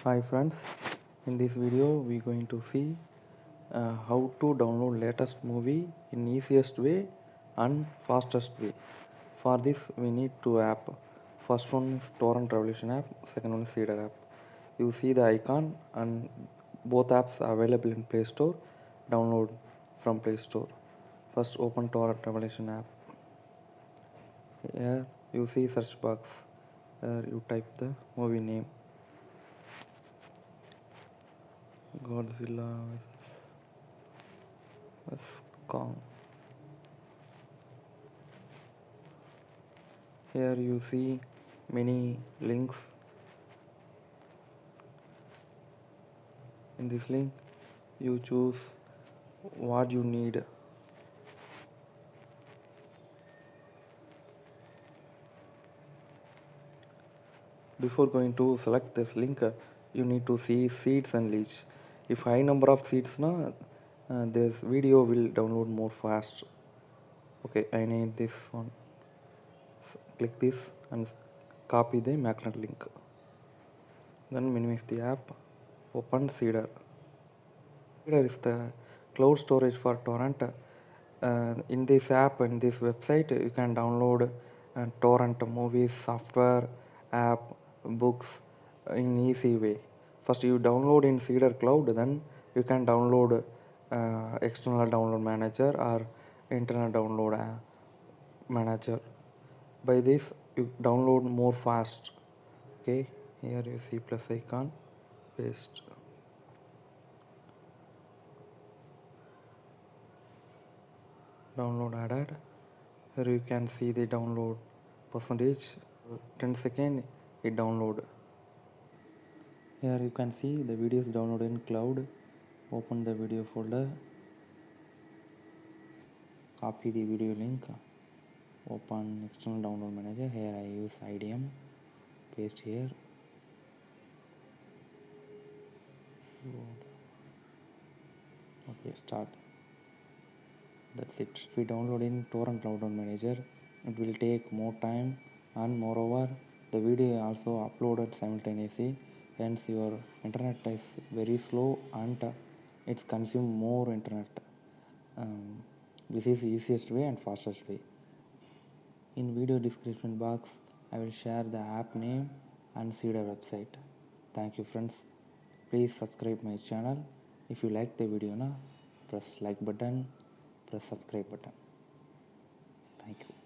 Hi friends, in this video we are going to see uh, how to download latest movie in easiest way and fastest way. For this we need two app. First one is Torrent Revolution app, second one is Seedr app. You see the icon and both apps are available in Play Store. Download from Play Store. First open Torrent Revolution app. Here you see search box. Here you type the movie name. Godzilla vs Kong. Here you see many links. In this link, you choose what you need. Before going to select this link, you need to see seeds and leads. If high number of seeds na, uh, this video will download more fast. Okay, I need this one. S- Click this and copy the magnet link. Then minimize the app. Open Seedr. Seedr is the cloud storage for torrent. Uh, in this app and this website, you can download uh, torrent movies, software, app, books in easy way. First, you download in Seedr Cloud, then you can download uh, external download manager or internal download uh, manager. By this, you download more fast. Okay, here you see plus icon, paste. download added here you can see the download percentage 10 second it download here you can see the video is downloaded in cloud. Open the video folder. Copy the video link. Open external download manager. Here i use idm paste here. Okay start. That's it. If we download in torrent download manager it will take more time. And moreover the video also uploaded simultaneously hence your internet is very slow and uh, it's consume more internet. Um, this is easiest way and fastest way. In video description box i will share the app name and Seedr website. Thank you friends. Please subscribe my channel. If you like the video na press like button press subscribe button. Thank you